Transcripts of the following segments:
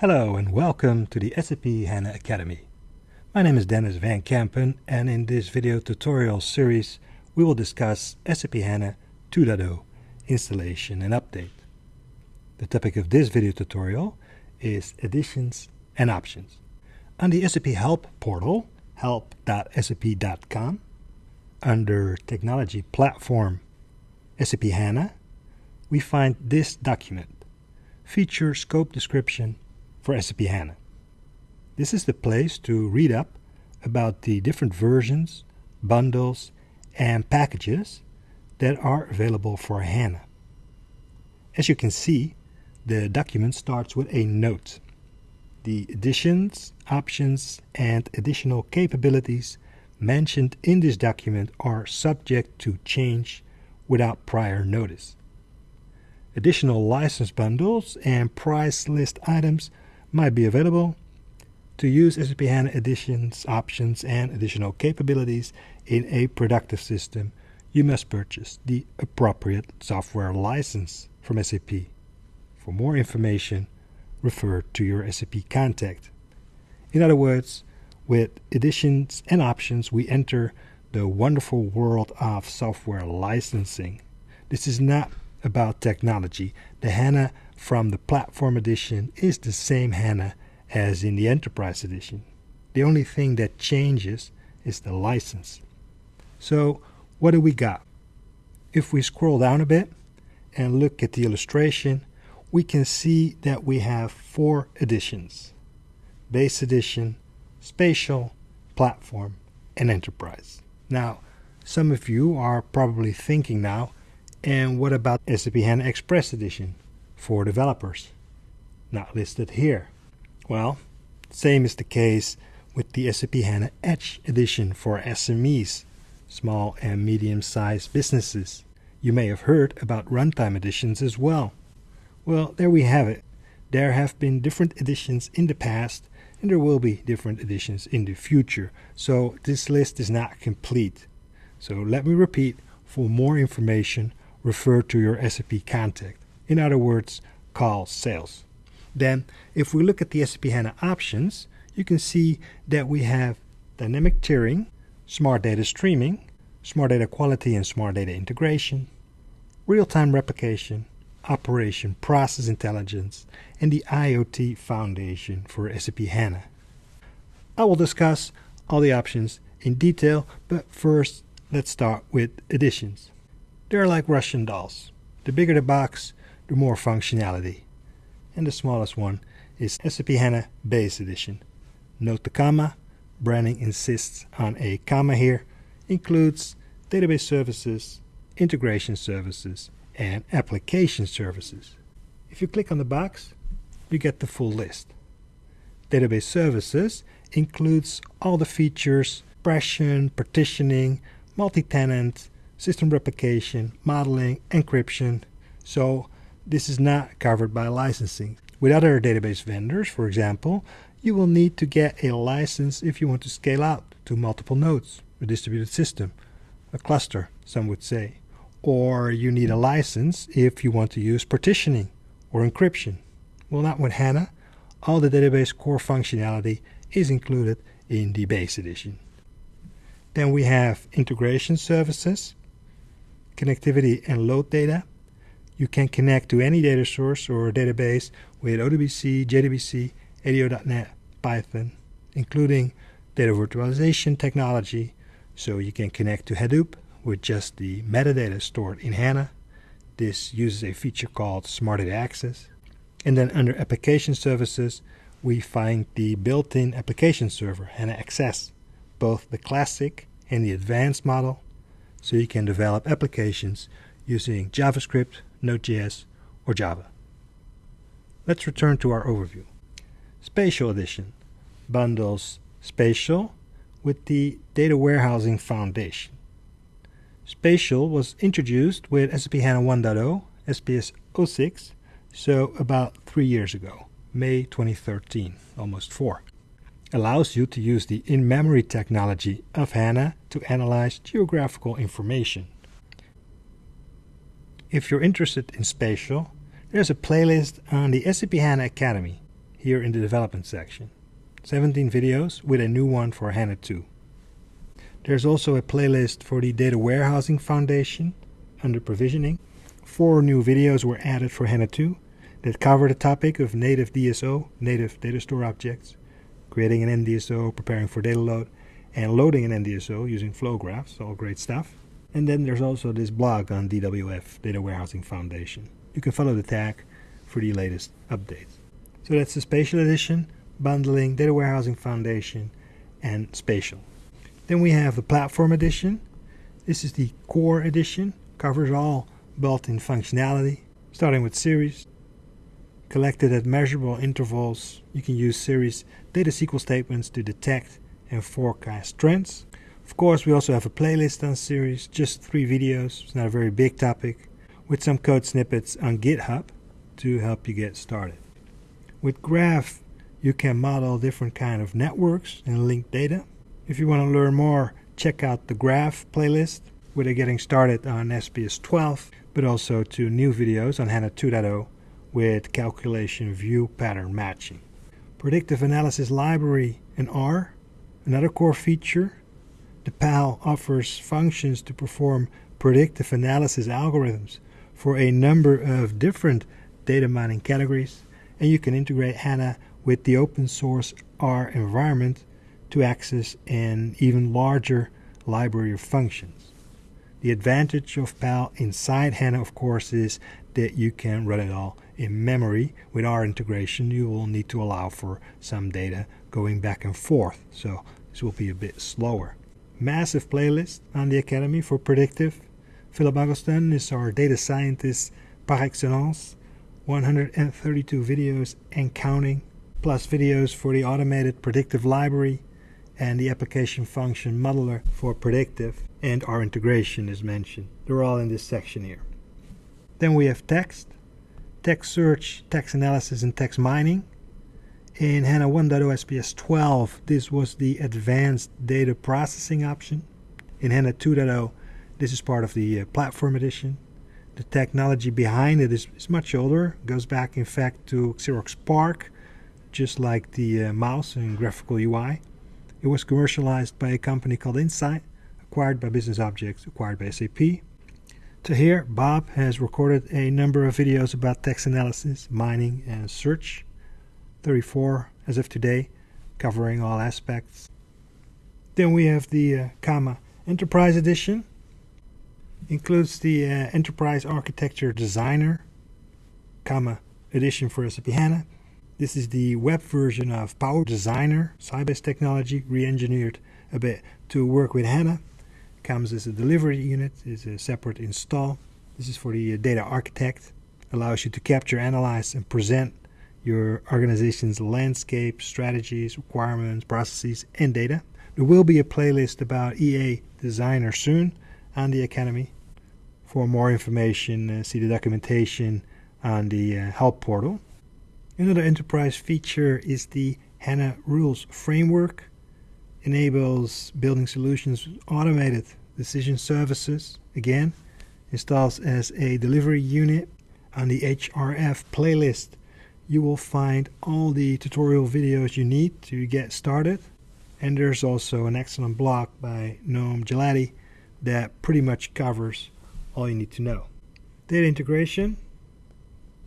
Hello and welcome to the SAP HANA Academy. My name is Denys van Kempen and in this video tutorial series we will discuss SAP HANA 2.0 installation and update. The topic of this video tutorial is editions and options. On the SAP Help portal, help.sap.com, under Technology Platform SAP HANA, we find this document, Feature Scope Description for SAP HANA. This is the place to read up about the different versions, bundles, and packages that are available for HANA. As you can see, the document starts with a note. The editions, options, and additional capabilities mentioned in this document are subject to change without prior notice. Additional license bundles and price list items might be available. To use SAP HANA editions, options, and additional capabilities in a productive system, you must purchase the appropriate software license from SAP. For more information, refer to your SAP contact. In other words, with editions and options, we enter the wonderful world of software licensing. This is not about technology. The HANA from the Platform Edition is the same HANA as in the Enterprise Edition. The only thing that changes is the license. So what do we got? If we scroll down a bit and look at the illustration, we can see that we have four editions. Base Edition, Spatial, Platform, and Enterprise. Now, some of you are probably thinking now, and what about SAP HANA Express Edition for developers? Not listed here. Well, same is the case with the SAP HANA Edge Edition for SMEs, small and medium-sized businesses. You may have heard about runtime editions as well. Well, there we have it. There have been different editions in the past, and there will be different editions in the future. So this list is not complete. So let me repeat, for more information, refer to your SAP contact. In other words, call sales. Then, if we look at the SAP HANA options, you can see that we have dynamic tiering, smart data streaming, smart data quality and smart data integration, real-time replication, operation process intelligence, and the IoT foundation for SAP HANA. I will discuss all the options in detail, but first let's start with editions. They're like Russian dolls. The bigger the box, the more functionality. And the smallest one is SAP HANA Base Edition. Note the comma. Branding insists on a comma here. Includes database services, integration services, and application services. If you click on the box, you get the full list. Database services includes all the features, compression, partitioning, multi-tenant, system replication, modeling, encryption. So this is not covered by licensing. With other database vendors, for example, you will need to get a license if you want to scale out to multiple nodes, a distributed system, a cluster, some would say. Or you need a license if you want to use partitioning or encryption. Well, not with HANA. All the database core functionality is included in the base edition. Then we have integration services connectivity and load data. You can connect to any data source or database with ODBC, JDBC, ADO.NET, Python, including data virtualization technology. So you can connect to Hadoop with just the metadata stored in HANA. This uses a feature called Smart Data Access. And then under Application Services, we find the built-in application server, HANA XS, both the classic and the advanced model so you can develop applications using JavaScript, Node.js, or Java. Let's return to our overview. Spatial Edition bundles Spatial with the Data Warehousing Foundation. Spatial was introduced with SAP HANA 1.0, SPS 06, so about three years ago, May 2013, almost four allows you to use the in-memory technology of HANA to analyze geographical information. If you're interested in spatial, there's a playlist on the SAP HANA Academy. here in the development section. 17 videos with a new one for HANA 2. There's also a playlist for the Data Warehousing Foundation under provisioning. Four new videos were added for HANA 2 that cover the topic of native DSO, native data store objects, creating an NDSO, preparing for data load, and loading an NDSO using flow graphs, all great stuff. And then there's also this blog on DWF, Data Warehousing Foundation. You can follow the tag for the latest updates. So that's the Spatial Edition, bundling Data Warehousing Foundation and Spatial. Then we have the Platform Edition. This is the Core Edition, covers all built-in functionality, starting with series, collected at measurable intervals. You can use series data SQL statements to detect and forecast trends. Of course, we also have a playlist on series, just three videos. It's not a very big topic, with some code snippets on GitHub to help you get started. With Graph, you can model different kind of networks and link data. If you want to learn more, check out the Graph playlist, where they're getting started on SPS 12, but also to new videos on HANA 2.0 with calculation view pattern matching. Predictive Analysis Library in R, another core feature. The PAL offers functions to perform predictive analysis algorithms for a number of different data mining categories, and you can integrate HANA with the open source R environment to access an even larger library of functions. The advantage of PAL inside HANA, of course, is that you can run it all in memory. With R integration, you will need to allow for some data going back and forth, so this will be a bit slower. Massive playlist on the Academy for predictive. Philip Agustin is our data scientist par excellence. 132 videos and counting, plus videos for the automated predictive library and the application function modeler for predictive, and R integration is mentioned. They're all in this section here. Then we have text, text search, text analysis, and text mining. In HANA 1.0 SPS 12, this was the advanced data processing option. In HANA 2.0, this is part of the uh, platform edition. The technology behind it is, is much older, goes back in fact to Xerox PARC, just like the uh, mouse and graphical UI. It was commercialized by a company called Inxight, acquired by Business Objects, acquired by SAP. To here, Bob has recorded a number of videos about text analysis, mining, and search. 34 as of today, covering all aspects. Then we have the uh, Kama Enterprise Edition. Includes the uh, Enterprise Architecture Designer, Kama Edition for SAP HANA. This is the web version of Power Designer, Sybase technology, re-engineered a bit to work with HANA comes as a delivery unit, is a separate install. This is for the data architect, allows you to capture, analyze, and present your organization's landscape, strategies, requirements, processes, and data. There will be a playlist about EA Designer soon on the Academy. For more information, uh, see the documentation on the uh, help portal. Another enterprise feature is the HANA Rules Framework enables building solutions automated decision services again installs as a delivery unit. On the HRF playlist you will find all the tutorial videos you need to get started. And there's also an excellent blog by Noam Gelati that pretty much covers all you need to know. Data integration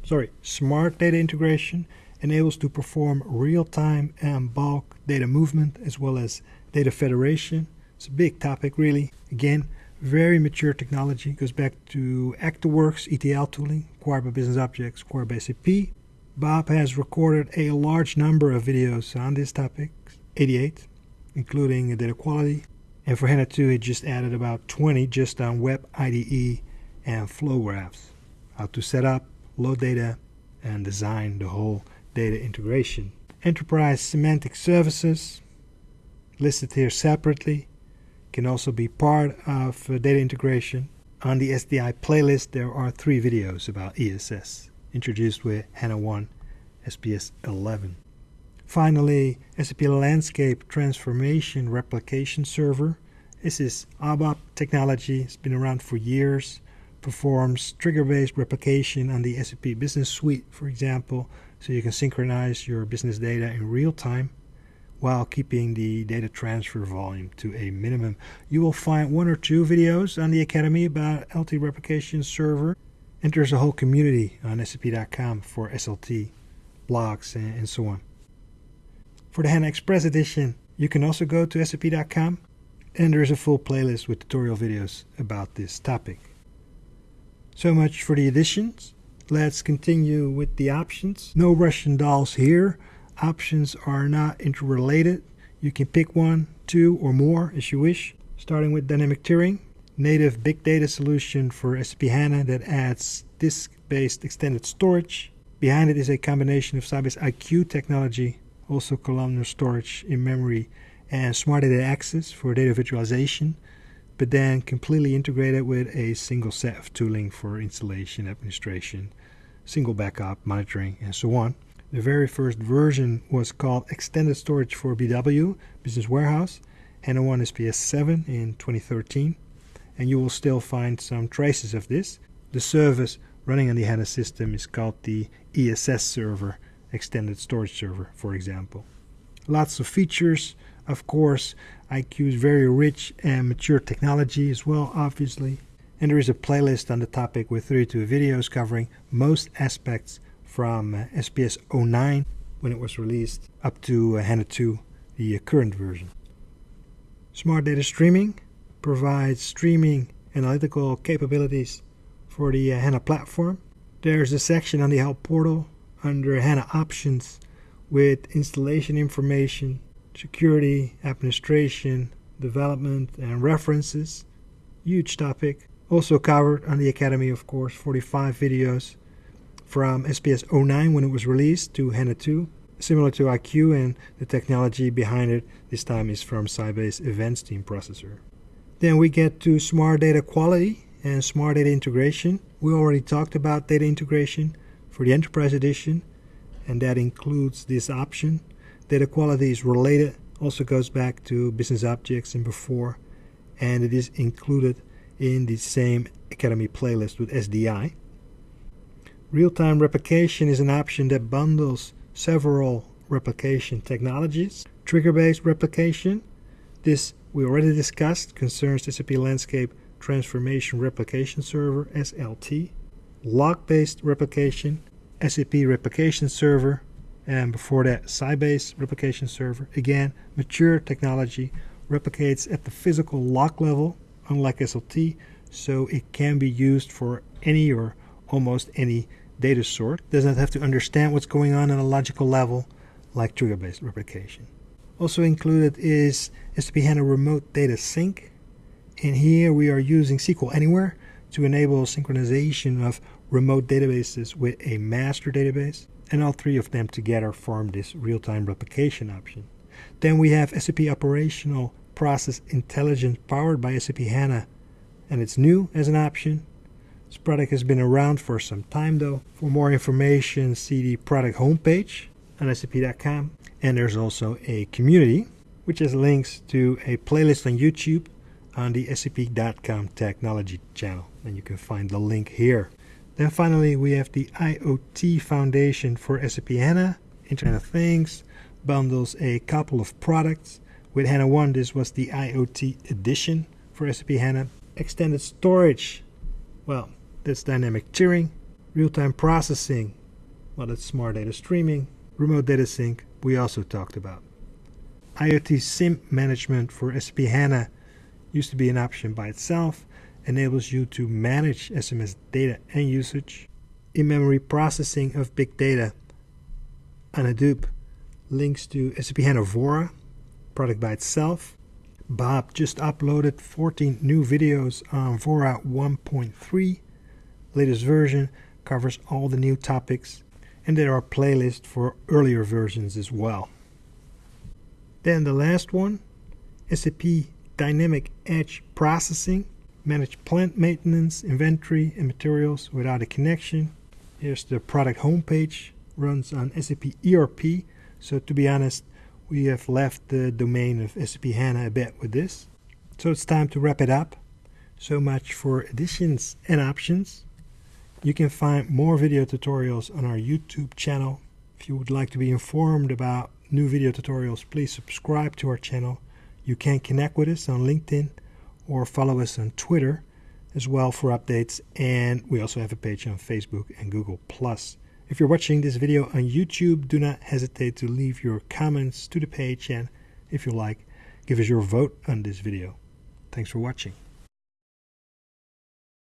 sorry smart data integration enables to perform real-time and bulk data movement as well as data federation. It's a big topic really. Again, very mature technology. It goes back to ActaWorks ETL tooling, acquired by Business Objects, acquired by SAP. Bob has recorded a large number of videos on this topic, 88, including data quality. And for HANA 2, he just added about 20 just on Web IDE and flow graphs. How to set up, load data, and design the whole data integration. Enterprise Semantic Services, listed here separately, can also be part of uh, data integration. On the SDI playlist, there are three videos about ESS, introduced with HANA 1 SPS 11. Finally, SAP Landscape Transformation Replication Server. This is ABAP technology. It's been around for years. Performs trigger-based replication on the SAP Business Suite, for example, so you can synchronize your business data in real time while keeping the data transfer volume to a minimum. You will find one or two videos on the Academy about LT Replication Server, and there's a whole community on SAP.com for SLT, blogs, and, so on. For the HANA Express Edition, you can also go to SAP.com, and there's a full playlist with tutorial videos about this topic. So much for the editions. Let's continue with the options. No Russian dolls here. Options are not interrelated. You can pick one, two, or more as you wish. Starting with dynamic tiering, native big data solution for SAP HANA that adds disk-based extended storage. Behind it is a combination of Sybase IQ technology, also columnar storage in memory, and smart data access for data virtualization but then completely integrated with a single set of tooling for installation, administration, single backup, monitoring, and so on. The very first version was called Extended Storage for BW, Business Warehouse, HANA 1 SPS 7 in 2013, and you will still find some traces of this. The service running on the HANA system is called the ESS server, Extended Storage Server, for example. Lots of features, of course, IQ is very rich and mature technology as well, obviously. And there is a playlist on the topic with 32 videos covering most aspects from uh, SPS 09 when it was released up to uh, HANA 2, the uh, current version. Smart Data Streaming provides streaming analytical capabilities for the uh, HANA platform. There's a section on the Help portal under HANA Options with installation information security, administration, development, and references. Huge topic. Also covered on the Academy, of course, 45 videos from SPS 09 when it was released to HANA 2, similar to IQ, and the technology behind it this time is from Sybase Event Stream Processor. Then we get to smart data quality and smart data integration. We already talked about data integration for the Enterprise Edition, and that includes this option Data quality is related, also goes back to business objects and before, and it is included in the same Academy playlist with SDI. Real-time replication is an option that bundles several replication technologies. Trigger-based replication, this we already discussed, concerns SAP Landscape Transformation Replication Server, SLT. Log-based replication, SAP Replication Server, and before that Sybase replication server. Again, mature technology replicates at the physical log level, unlike SLT, so it can be used for any or almost any data sort. Does not have to understand what's going on on a logical level like trigger-based replication. Also included is SAP HANA Remote Data Sync. And here we are using SQL Anywhere to enable synchronization of remote databases with a master database and all three of them together form this real-time replication option. Then we have SAP Operational Process Intelligence powered by SAP HANA, and it's new as an option. This product has been around for some time though. For more information, see the product homepage on SAP.com, and there's also a community which has links to a playlist on YouTube on the SAP.com technology channel, and you can find the link here. Then finally, we have the IoT Foundation for SAP HANA, Internet of Things, bundles a couple of products. With HANA 1, this was the IoT edition for SAP HANA. Extended storage, well, that's dynamic tiering. Real-time processing, well, that's smart data streaming. Remote data sync, we also talked about. IoT SIM management for SAP HANA used to be an option by itself enables you to manage SMS data and usage. In-memory processing of big data on Hadoop links to SAP HANA Vora, product by itself. Bob just uploaded 14 new videos on Vora 1.3. Latest version covers all the new topics, and there are playlists for earlier versions as well. Then the last one, SAP Dynamic Edge Processing manage plant maintenance, inventory, and materials without a connection. Here's the product homepage, runs on SAP ERP. So to be honest, we have left the domain of SAP HANA a bit with this. So it's time to wrap it up. So much for editions and options. You can find more video tutorials on our YouTube channel. If you would like to be informed about new video tutorials, please subscribe to our channel. You can connect with us on LinkedIn or follow us on Twitter as well for updates. And we also have a page on Facebook and Google. Plus if you're watching this video on YouTube, do not hesitate to leave your comments to the page and if you like, give us your vote on this video. Thanks for watching.